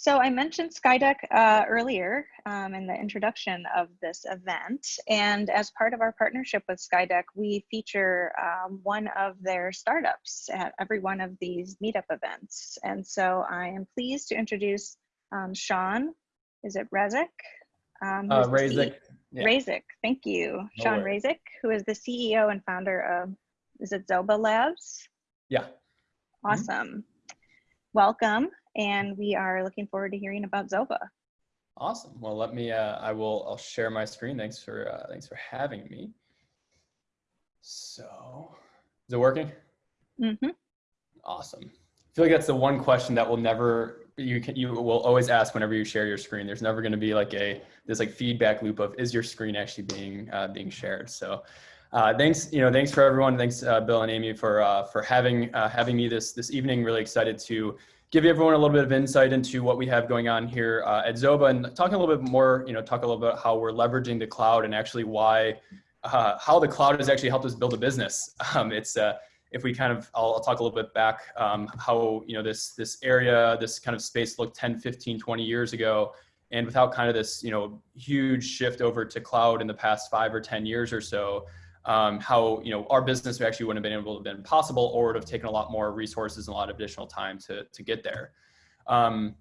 So I mentioned Skydeck uh, earlier um, in the introduction of this event. And as part of our partnership with Skydeck, we feature um, one of their startups at every one of these meetup events. And so I am pleased to introduce um, Sean, is it Rezik? Um, uh, Razik. Yeah. Razik, thank you. No Sean worries. Razik, who is the CEO and founder of, is it Zoba Labs? Yeah. Awesome. Mm -hmm. Welcome and we are looking forward to hearing about Zoba. Awesome. Well, let me, uh, I will, I'll share my screen. Thanks for, uh, thanks for having me. So, is it working? Mm-hmm. Awesome. I feel like that's the one question that will never, you can, you will always ask whenever you share your screen. There's never going to be like a, this like feedback loop of, is your screen actually being, uh, being shared? So, uh, thanks, you know, thanks for everyone. Thanks, uh, Bill and Amy for, uh, for having, uh, having me this, this evening. Really excited to give everyone a little bit of insight into what we have going on here uh, at Zoba and talk a little bit more, you know, talk a little bit about how we're leveraging the cloud and actually why, uh, how the cloud has actually helped us build a business. Um, it's, uh, if we kind of, I'll, I'll, talk a little bit back um, how, you know, this, this area, this kind of space looked 10, 15, 20 years ago. And without kind of this, you know, huge shift over to cloud in the past five or 10 years or so, um, how you know our business actually wouldn't have been able to have been possible or would have taken a lot more resources and a lot of additional time to, to get there. Um,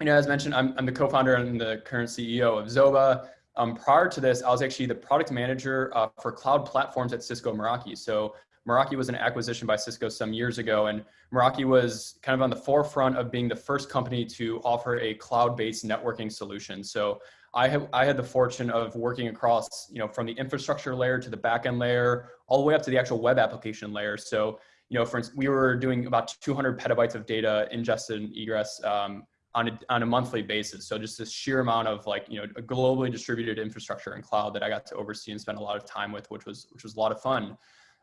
you know, as mentioned, I'm, I'm the co-founder and the current CEO of Zoba. Um, prior to this, I was actually the product manager uh, for cloud platforms at Cisco Meraki. So Meraki was an acquisition by Cisco some years ago, and Meraki was kind of on the forefront of being the first company to offer a cloud-based networking solution. So I have I had the fortune of working across, you know, from the infrastructure layer to the backend layer, all the way up to the actual web application layer. So, you know, for instance, we were doing about 200 petabytes of data ingested and egress um, on a, on a monthly basis. So just this sheer amount of like, you know, a globally distributed infrastructure and cloud that I got to oversee and spend a lot of time with, which was, which was a lot of fun.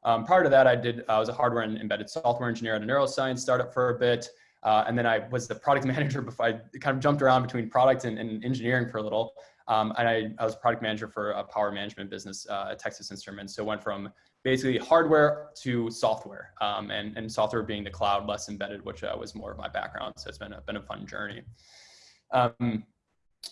Um, prior to that, I did, I was a hardware and embedded software engineer at a neuroscience startup for a bit. Uh, and then I was the product manager before I kind of jumped around between product and, and engineering for a little. Um, and I, I, was product manager for a power management business uh, at Texas Instruments. So went from basically hardware to software um, and, and software being the cloud, less embedded, which uh, was more of my background. So it's been a, been a fun journey. Um,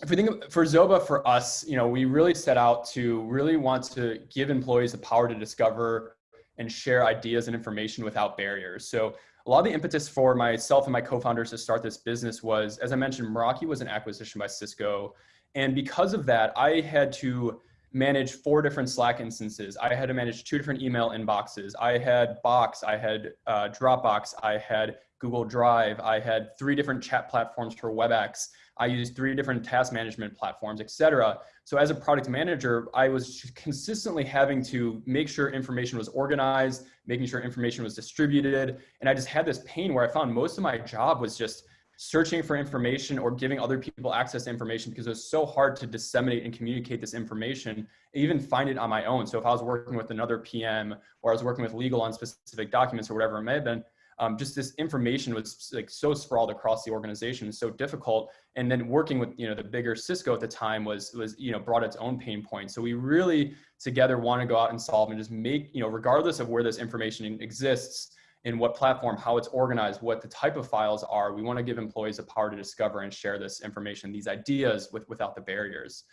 if we think of, for Zoba, for us, you know, we really set out to really want to give employees the power to discover and share ideas and information without barriers. So a lot of the impetus for myself and my co-founders to start this business was, as I mentioned, Meraki was an acquisition by Cisco. And because of that, I had to manage four different Slack instances. I had to manage two different email inboxes. I had Box, I had uh, Dropbox, I had Google Drive, I had three different chat platforms for WebEx. I used three different task management platforms, etc. So as a product manager, I was consistently having to make sure information was organized, making sure information was distributed. And I just had this pain where I found most of my job was just searching for information or giving other people access to information because it was so hard to disseminate and communicate this information, even find it on my own. So if I was working with another PM or I was working with legal on specific documents or whatever it may have been, um, just this information was like so sprawled across the organization, so difficult. And then working with you know the bigger Cisco at the time was was you know brought its own pain points. So we really together want to go out and solve and just make you know regardless of where this information exists, in what platform, how it's organized, what the type of files are. We want to give employees the power to discover and share this information, these ideas with, without the barriers.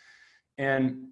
And,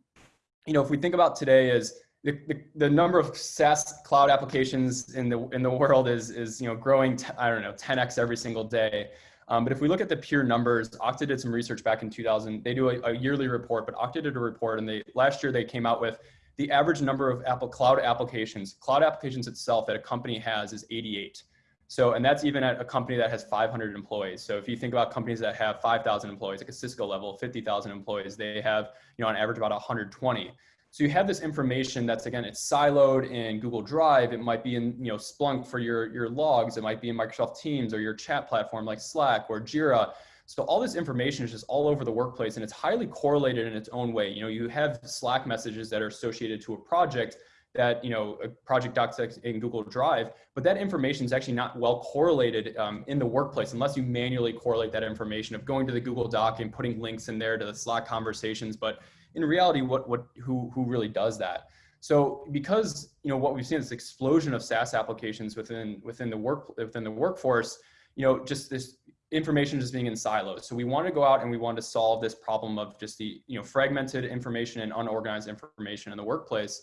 you know, if we think about today is the, the, the, number of SaaS cloud applications in the, in the world is, is you know, growing, I don't know, 10x every single day. Um, but if we look at the pure numbers, Okta did some research back in 2000. They do a, a yearly report, but Okta did a report and they last year they came out with the average number of Apple Cloud applications, cloud applications itself that a company has is 88. So, and that's even at a company that has 500 employees. So if you think about companies that have 5,000 employees, like a Cisco level, 50,000 employees, they have, you know, on average about 120. So you have this information that's again, it's siloed in Google Drive. It might be in, you know, Splunk for your, your logs. It might be in Microsoft Teams or your chat platform like Slack or Jira. So all this information is just all over the workplace and it's highly correlated in its own way. You know, you have Slack messages that are associated to a project that, you know, a project docs in Google Drive, but that information is actually not well correlated um, in the workplace unless you manually correlate that information of going to the Google Doc and putting links in there to the Slack conversations. But in reality, what, what, who, who really does that? So because, you know, what we've seen is explosion of SaaS applications within, within the work, within the workforce, you know, just this information just being in silos. So we want to go out and we want to solve this problem of just the you know fragmented information and unorganized information in the workplace.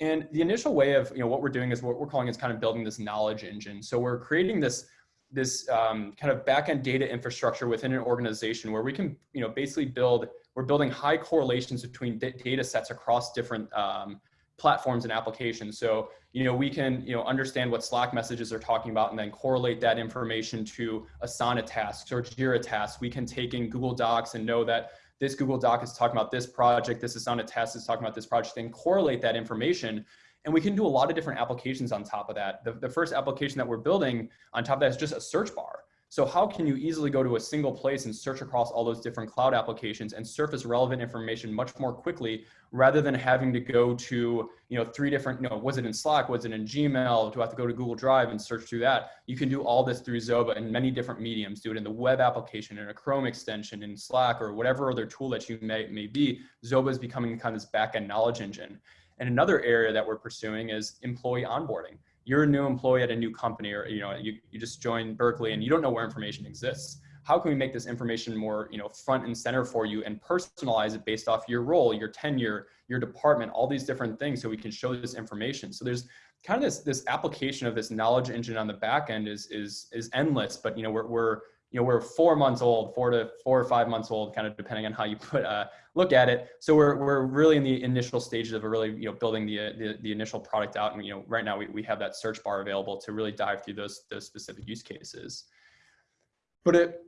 And the initial way of you know what we're doing is what we're calling is kind of building this knowledge engine. So we're creating this this um, kind of backend data infrastructure within an organization where we can you know basically build we're building high correlations between data sets across different um, platforms and applications. So, you know, we can, you know, understand what Slack messages are talking about and then correlate that information to Asana tasks or Jira tasks. We can take in Google Docs and know that this Google Doc is talking about this project, this Asana task is talking about this project and correlate that information. And we can do a lot of different applications on top of that. The, the first application that we're building on top of that is just a search bar. So how can you easily go to a single place and search across all those different cloud applications and surface relevant information much more quickly rather than having to go to, you know, three different, you know, was it in Slack, was it in Gmail, do I have to go to Google Drive and search through that? You can do all this through Zoba in many different mediums, do it in the web application, in a Chrome extension, in Slack, or whatever other tool that you may, may be. Zoba is becoming kind of this backend knowledge engine. And another area that we're pursuing is employee onboarding you're a new employee at a new company or you know you, you just joined berkeley and you don't know where information exists. How can we make this information more you know front and center for you and personalize it based off your role your tenure your department all these different things so we can show this information? So there's kind of this this application of this knowledge engine on the back end is is is endless but you know we're, we're you know, we're four months old, four to four or five months old, kind of depending on how you put uh, look at it. So we're we're really in the initial stages of really you know building the the, the initial product out, and you know right now we, we have that search bar available to really dive through those those specific use cases. But it,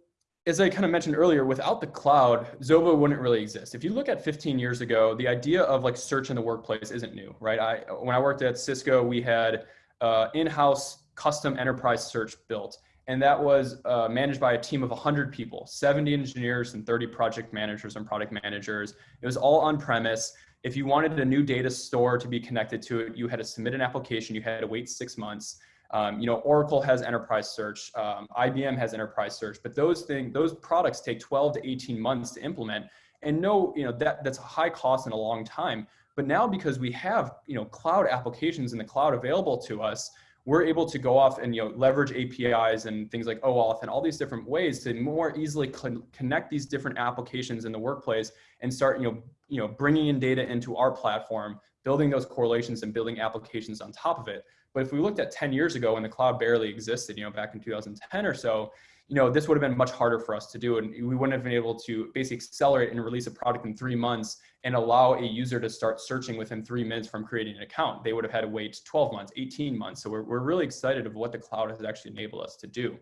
as I kind of mentioned earlier, without the cloud, Zoba wouldn't really exist. If you look at 15 years ago, the idea of like search in the workplace isn't new, right? I when I worked at Cisco, we had uh, in-house custom enterprise search built and that was uh, managed by a team of 100 people 70 engineers and 30 project managers and product managers. It was all on premise. If you wanted a new data store to be connected to it you had to submit an application you had to wait six months. Um, you know oracle has enterprise search um, ibm has enterprise search but those things those products take 12 to 18 months to implement. And no you know that that's a high cost and a long time. But now because we have you know cloud applications in the cloud available to us we're able to go off and you know leverage APIs and things like OAuth and all these different ways to more easily con connect these different applications in the workplace and start you know you know bringing in data into our platform, building those correlations and building applications on top of it. But if we looked at 10 years ago when the cloud barely existed, you know back in 2010 or so, you know, this would have been much harder for us to do. And we wouldn't have been able to basically accelerate and release a product in three months and allow a user to start searching within three minutes from creating an account. They would have had to wait 12 months, 18 months. So we're, we're really excited of what the cloud has actually enabled us to do.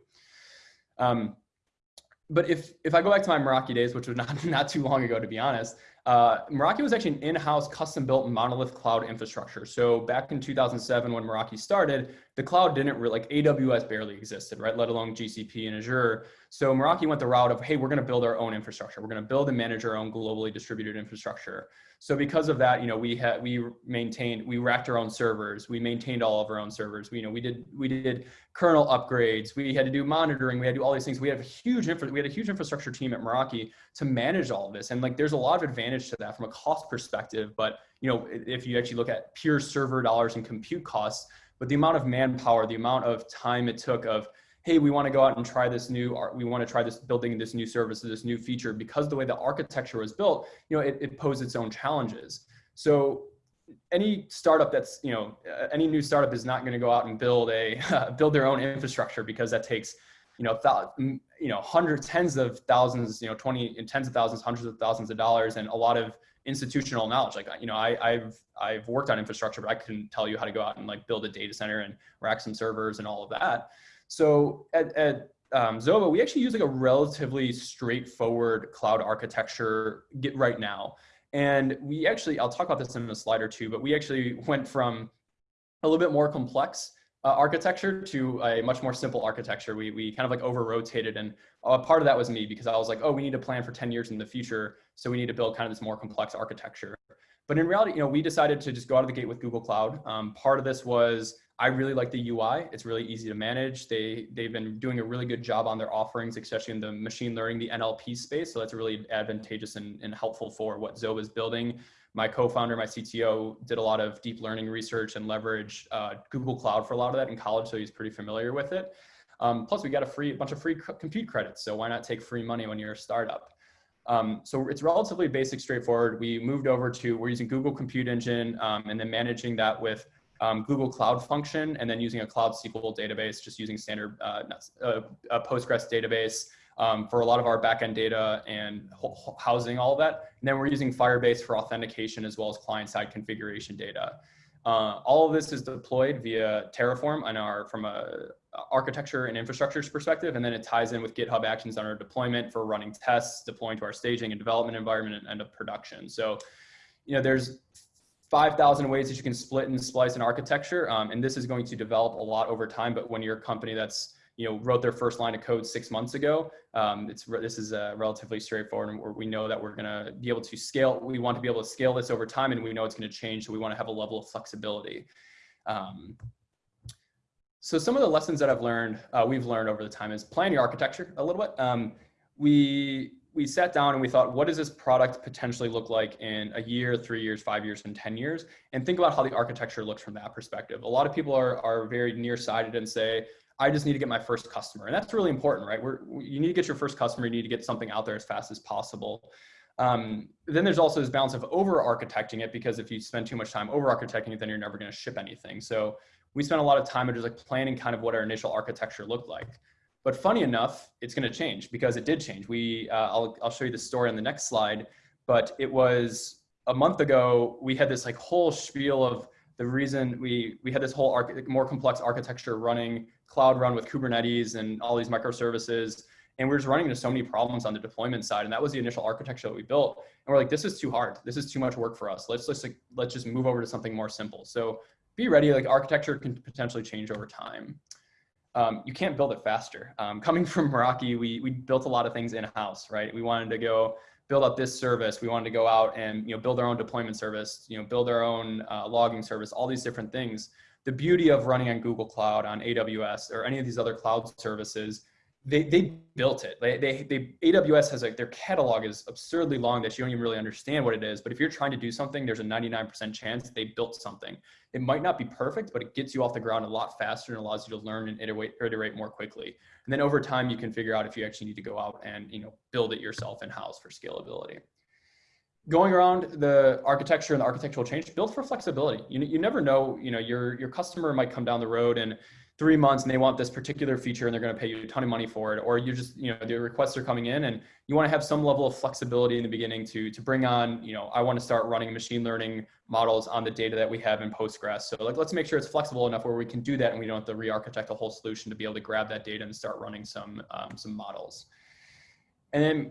Um, but if, if I go back to my Meraki days, which was not, not too long ago, to be honest, uh, Meraki was actually an in-house custom-built monolith cloud infrastructure. So back in 2007, when Meraki started, the cloud didn't really, like AWS barely existed, right? Let alone GCP and Azure. So Meraki went the route of, hey, we're going to build our own infrastructure. We're going to build and manage our own globally distributed infrastructure. So because of that, you know, we had we maintained we racked our own servers. We maintained all of our own servers. We you know we did we did kernel upgrades. We had to do monitoring. We had to do all these things. We had a huge infra, we had a huge infrastructure team at Meraki to manage all of this. And like there's a lot of advantage to that from a cost perspective. But you know if you actually look at pure server dollars and compute costs, but the amount of manpower, the amount of time it took of hey, we want to go out and try this new, art, we want to try this building this new service, this new feature, because the way the architecture was built, you know, it, it posed its own challenges. So any startup that's, you know, any new startup is not going to go out and build a, build their own infrastructure because that takes, you know, you know, hundreds, tens of thousands, you know, 20 and tens of thousands, hundreds of thousands of dollars and a lot of institutional knowledge. Like, you know, I, I've, I've worked on infrastructure, but I couldn't tell you how to go out and like build a data center and rack some servers and all of that. So at, at um, Zoba, we actually use like a relatively straightforward cloud architecture get right now. And we actually, I'll talk about this in a slide or two, but we actually went from a little bit more complex uh, architecture to a much more simple architecture. We, we kind of like over rotated and a part of that was me because I was like, oh, we need to plan for 10 years in the future. So we need to build kind of this more complex architecture. But in reality, you know, we decided to just go out of the gate with Google Cloud. Um, part of this was I really like the UI. It's really easy to manage. They, they've been doing a really good job on their offerings, especially in the machine learning, the NLP space. So that's really advantageous and, and helpful for what Zoba is building. My co-founder, my CTO, did a lot of deep learning research and leverage uh, Google Cloud for a lot of that in college, so he's pretty familiar with it. Um, plus, we got a free a bunch of free compute credits. So why not take free money when you're a startup? Um, so it's relatively basic, straightforward. We moved over to we're using Google Compute Engine um, and then managing that with um, Google Cloud Function and then using a Cloud SQL database, just using standard uh, uh, Postgres database um, for a lot of our backend data and housing all of that. And then we're using Firebase for authentication as well as client-side configuration data. Uh, all of this is deployed via Terraform on our from a architecture and infrastructures perspective, and then it ties in with GitHub Actions on our deployment for running tests, deploying to our staging and development environment and end of production. So, you know, there's 5,000 ways that you can split and splice an architecture, um, and this is going to develop a lot over time. But when you're a company that's you know wrote their first line of code six months ago, um, it's this is uh, relatively straightforward, and we know that we're going to be able to scale. We want to be able to scale this over time, and we know it's going to change. So we want to have a level of flexibility. Um, so some of the lessons that I've learned, uh, we've learned over the time is plan your architecture a little bit. Um, we we sat down and we thought, what does this product potentially look like in a year, three years, five years, and 10 years? And think about how the architecture looks from that perspective. A lot of people are, are very nearsighted and say, I just need to get my first customer. And that's really important, right? You need to get your first customer, you need to get something out there as fast as possible. Um, then there's also this balance of over architecting it because if you spend too much time over architecting it, then you're never going to ship anything. So we spent a lot of time just like planning kind of what our initial architecture looked like. But funny enough, it's going to change because it did change. We, uh, I'll, I'll show you the story on the next slide, but it was a month ago, we had this like whole spiel of the reason we, we had this whole more complex architecture running cloud run with Kubernetes and all these microservices. And we are just running into so many problems on the deployment side. And that was the initial architecture that we built. And we're like, this is too hard. This is too much work for us. Let's just like, let's just move over to something more simple. So be ready, like architecture can potentially change over time. Um, you can't build it faster. Um, coming from Meraki, we, we built a lot of things in-house, right? We wanted to go build up this service. We wanted to go out and you know build our own deployment service, you know, build our own uh, logging service, all these different things. The beauty of running on Google Cloud, on AWS, or any of these other cloud services they, they built it. They, they, they, AWS has like their catalog is absurdly long that you don't even really understand what it is. But if you're trying to do something, there's a 99% chance they built something. It might not be perfect, but it gets you off the ground a lot faster and allows you to learn and iterate, iterate more quickly. And then over time, you can figure out if you actually need to go out and you know build it yourself in house for scalability. Going around the architecture and the architectural change, build for flexibility. You, you never know, you know, your, your customer might come down the road and three months and they want this particular feature and they're going to pay you a ton of money for it or you just you know the requests are coming in and you want to have some level of flexibility in the beginning to to bring on you know i want to start running machine learning models on the data that we have in postgres. So like let's make sure it's flexible enough where we can do that and we don't have to re-architect the whole solution to be able to grab that data and start running some um, some models. And then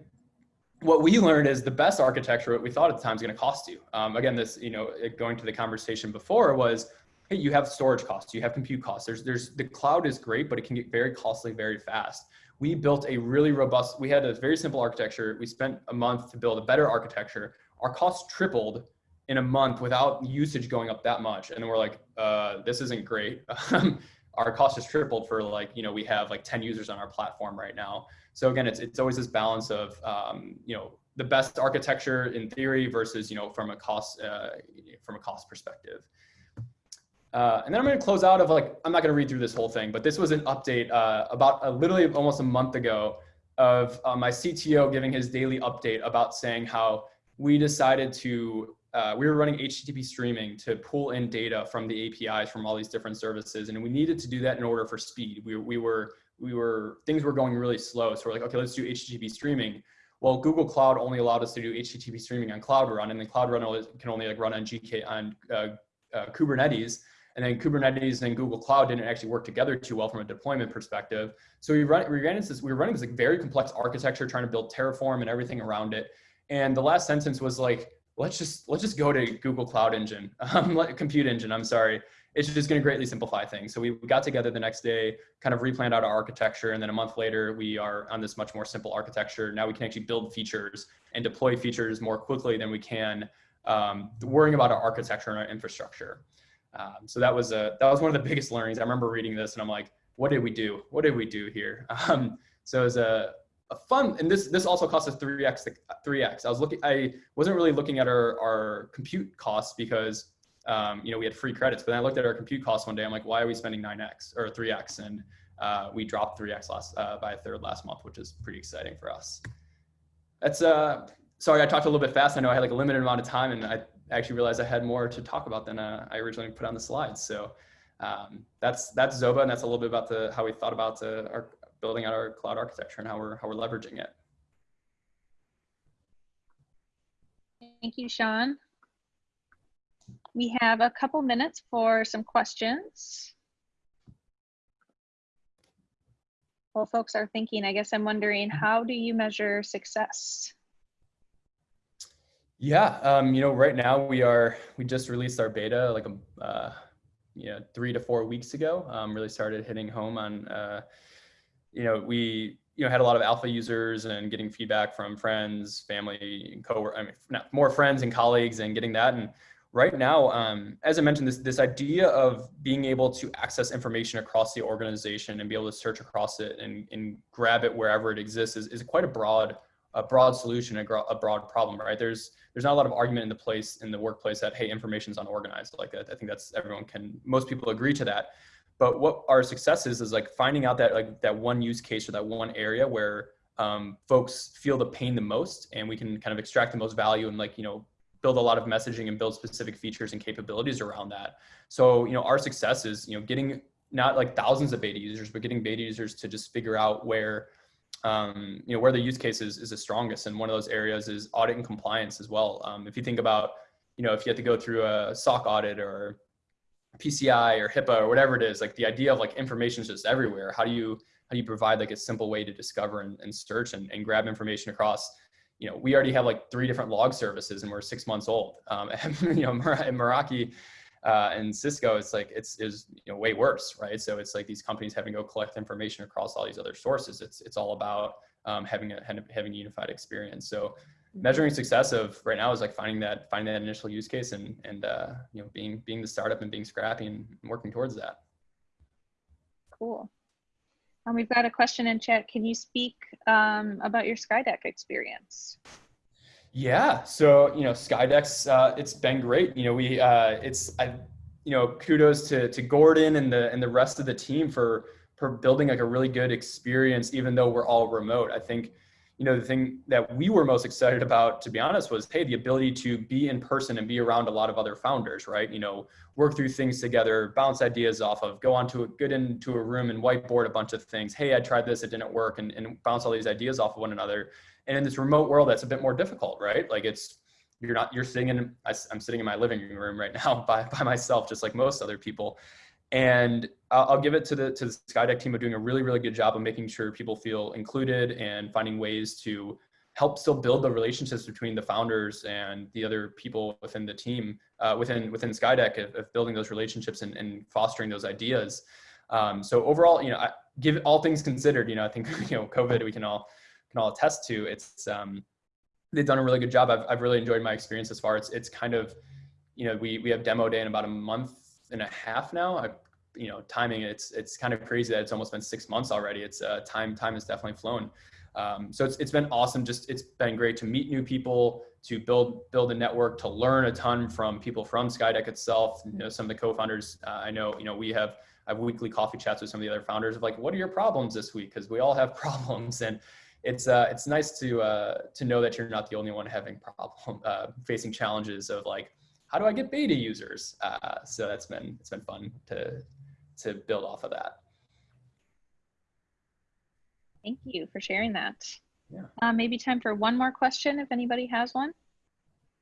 what we learned is the best architecture what we thought at the time is going to cost you. Um, again this you know going to the conversation before was you have storage costs, you have compute costs. There's, there's the cloud is great, but it can get very costly very fast. We built a really robust, we had a very simple architecture. We spent a month to build a better architecture. Our costs tripled in a month without usage going up that much. And then we're like, uh, this isn't great. our cost has tripled for like, you know, we have like 10 users on our platform right now. So again, it's, it's always this balance of, um, you know, the best architecture in theory versus, you know, from a cost, uh, from a cost perspective. Uh, and then I'm going to close out of like, I'm not going to read through this whole thing, but this was an update uh, about uh, literally almost a month ago of uh, my CTO giving his daily update about saying how we decided to, uh, we were running HTTP streaming to pull in data from the APIs from all these different services. And we needed to do that in order for speed. We, we were, we were, things were going really slow. So we're like, okay, let's do HTTP streaming. Well, Google Cloud only allowed us to do HTTP streaming on Cloud Run, and then Cloud Run can only like run on GK on uh, Kubernetes. And then Kubernetes and Google Cloud didn't actually work together too well from a deployment perspective. So we, run, we ran into this, we were running this like very complex architecture, trying to build Terraform and everything around it. And the last sentence was like, let's just, let's just go to Google Cloud Engine, um, Compute Engine, I'm sorry. It's just gonna greatly simplify things. So we got together the next day, kind of replanned out our architecture. And then a month later, we are on this much more simple architecture. Now we can actually build features and deploy features more quickly than we can um, worrying about our architecture and our infrastructure. Um, so that was a that was one of the biggest learnings. I remember reading this and I'm like, what did we do? What did we do here? Um, so it was a, a fun, and this this also cost us 3x 3x. I was looking, I wasn't really looking at our our compute costs because um, you know we had free credits, but then I looked at our compute costs one day. I'm like, why are we spending 9x or 3x? And uh, we dropped 3x last uh, by a third last month, which is pretty exciting for us. That's uh, sorry, I talked a little bit fast. I know I had like a limited amount of time, and I actually realized I had more to talk about than uh, I originally put on the slides. So um, that's that's Zoba, and that's a little bit about the how we thought about the, our building out our cloud architecture and how we're how we're leveraging it. Thank you, Sean. We have a couple minutes for some questions. While folks are thinking, I guess I'm wondering, how do you measure success? Yeah, um, you know, right now we are we just released our beta like a uh, you know three to four weeks ago. Um, really started hitting home on uh, you know we you know had a lot of alpha users and getting feedback from friends, family, co I mean not, more friends and colleagues and getting that and right now, um, as I mentioned, this, this idea of being able to access information across the organization and be able to search across it and, and grab it wherever it exists is, is quite a broad, a broad solution, a, a broad problem, right? There's, there's not a lot of argument in the place, in the workplace that, hey, information's unorganized. Like I think that's, everyone can, most people agree to that. But what our success is, is like finding out that like that one use case or that one area where um, folks feel the pain the most and we can kind of extract the most value and like, you know, build a lot of messaging and build specific features and capabilities around that. So, you know, our success is, you know, getting not like thousands of beta users, but getting beta users to just figure out where, um, you know, where the use case is, the strongest. And one of those areas is audit and compliance as well. Um, if you think about, you know, if you have to go through a SOC audit or PCI or HIPAA or whatever it is, like the idea of like information is just everywhere. How do you, how do you provide like a simple way to discover and, and search and, and grab information across you know, we already have like three different log services and we're six months old. Um, and, you know, in Meraki uh, and Cisco, it's like, it's, is, you know, way worse, right? So it's like these companies having to go collect information across all these other sources. It's, it's all about um, having a, having a unified experience. So measuring success of right now is like finding that, finding that initial use case and, and uh, you know, being, being the startup and being scrappy and working towards that. Cool. Um, we've got a question in chat. Can you speak um, about your Skydeck experience? Yeah, so you know, Skydeck's uh, it's been great. You know, we uh, it's I, you know, kudos to to Gordon and the and the rest of the team for for building like a really good experience, even though we're all remote. I think you know, the thing that we were most excited about, to be honest, was, hey, the ability to be in person and be around a lot of other founders, right? You know, work through things together, bounce ideas off of, go onto a, get into a room and whiteboard a bunch of things. Hey, I tried this, it didn't work, and, and bounce all these ideas off of one another. And in this remote world, that's a bit more difficult, right? Like it's, you're not, you're sitting in, I'm sitting in my living room right now by, by myself, just like most other people. And I'll, give it to the to the Skydeck team of doing a really really good job of making sure people feel included and finding ways to help still build the relationships between the founders and the other people within the team uh, within within Skydeck of, of, building those relationships and, and fostering those ideas. Um, so overall, you know, I, give all things considered, you know, I think you know COVID we can all can all attest to. It's um, they've done a really good job. I've I've really enjoyed my experience as far. It's it's kind of you know we we have demo day in about a month and a half now. I you know timing it's it's kind of crazy that it's almost been six months already. It's uh, time time has definitely flown. Um, so it's, it's been awesome. Just it's been great to meet new people to build build a network to learn a ton from people from skydeck itself you know some of the co-founders uh, i know you know we have I have weekly coffee chats with some of the other founders of like what are your problems this week? Because we all have problems and it's uh, it's nice to uh, to know that you're not the only one having problem uh, facing challenges of like how do I get beta users? Uh, so that's been it's been fun to to build off of that. Thank you for sharing that. Yeah. Uh, maybe time for one more question if anybody has one.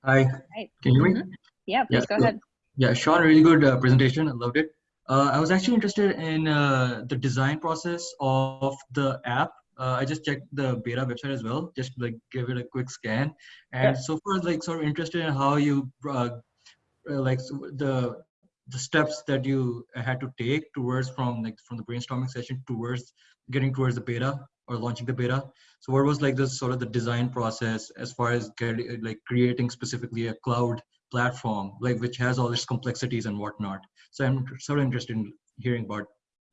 Hi. Hi. Can you hear me? Mm -hmm. Yeah, please yeah, go ahead. Yeah, Sean, really good uh, presentation. I loved it. Uh, I was actually interested in uh, the design process of the app. Uh, I just checked the beta website as well, just like give it a quick scan. And yeah. so far, like sort of interested in how you uh, Uh, like the the steps that you had to take towards from like from the brainstorming session towards getting towards the beta or launching the beta. So what was like the sort of the design process as far as getting uh, like creating specifically a cloud platform like which has all its complexities and whatnot? So i'm sort of interested in hearing about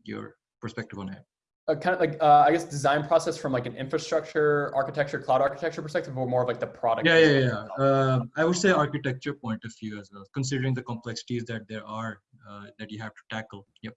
your perspective on it a kind of like uh, I guess design process from like an infrastructure architecture cloud architecture perspective or more of like the product yeah yeah yeah. Uh, I would say architecture point of view as well considering the complexities that there are uh, that you have to tackle. Yep.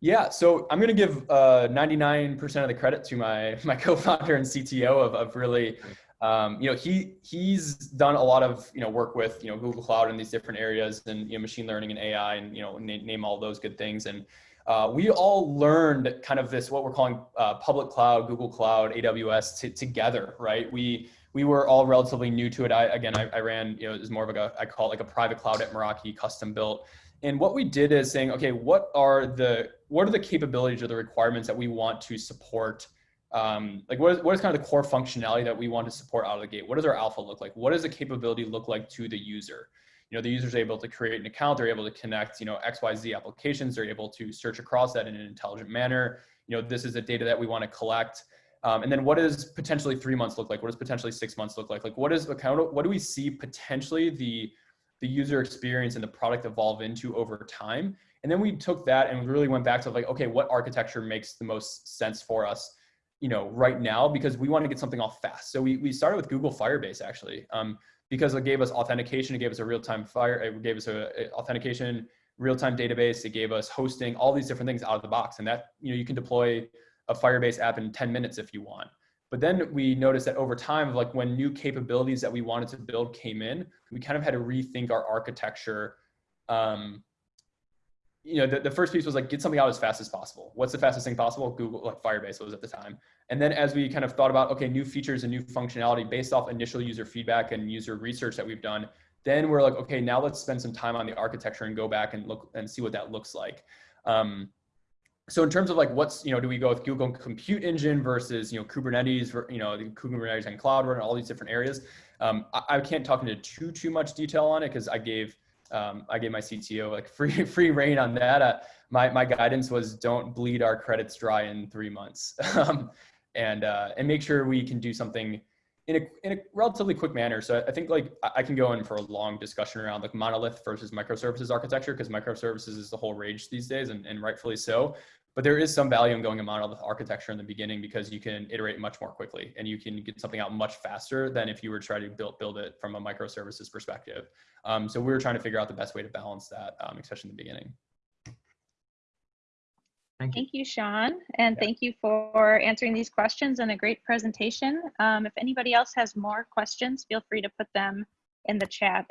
Yeah, so I'm going to give uh, 99% of the credit to my my co-founder and CTO of, of really, um, you know, he he's done a lot of you know work with you know Google Cloud in these different areas and you know machine learning and AI and you know name, name all those good things. And uh, we all learned kind of this what we're calling uh, public cloud, Google Cloud, AWS together, right? We we were all relatively new to it. I again I, I ran you know it was more of like a I call it like a private cloud at Meraki, custom built. And what we did is saying, okay, what are the what are the capabilities or the requirements that we want to support? Um, like what is, what is kind of the core functionality that we want to support out of the gate? What does our alpha look like? What does the capability look like to the user? You know, the user's able to create an account, they're able to connect, you know, XYZ applications, they're able to search across that in an intelligent manner. You know, this is the data that we want to collect. Um, and then what does potentially three months look like? What does potentially six months look like? Like what is account, what do we see potentially the the user experience and the product evolve into over time. And then we took that and really went back to like, okay, what architecture makes the most sense for us, you know, right now, because we want to get something off fast. So we, we started with Google Firebase actually, um, because it gave us authentication, it gave us a real-time fire, it gave us a, a authentication, real-time database, it gave us hosting, all these different things out of the box. And that, you know, you can deploy a Firebase app in 10 minutes if you want. But then we noticed that over time, like when new capabilities that we wanted to build came in, we kind of had to rethink our architecture. Um, you know, the, the first piece was like get something out as fast as possible. What's the fastest thing possible? Google, like Firebase was at the time. And then as we kind of thought about, okay, new features and new functionality based off initial user feedback and user research that we've done, then we're like, okay, now let's spend some time on the architecture and go back and look and see what that looks like. Um, so in terms of like what's you know do we go with google compute engine versus you know kubernetes you know the kubernetes and cloud and all these different areas um, I, I, can't talk into too too much detail on it because i gave um, i gave my cto like free free reign on that uh, my my guidance was don't bleed our credits dry in three months um, and uh, and make sure we can do something in a, in a relatively quick manner. So I think like I can go in for a long discussion around like monolith versus microservices architecture because microservices is the whole rage these days and, and rightfully so. But there is some value in going a monolith architecture in the beginning because you can iterate much more quickly and you can get something out much faster than if you were trying to build, build it from a microservices perspective. Um, so we were trying to figure out the best way to balance that, um, especially in the beginning. Thank you. Thank you, Sean, and Yeah. thank you for answering these questions and a great presentation. Um, if anybody else has more questions, feel free to put them in the chat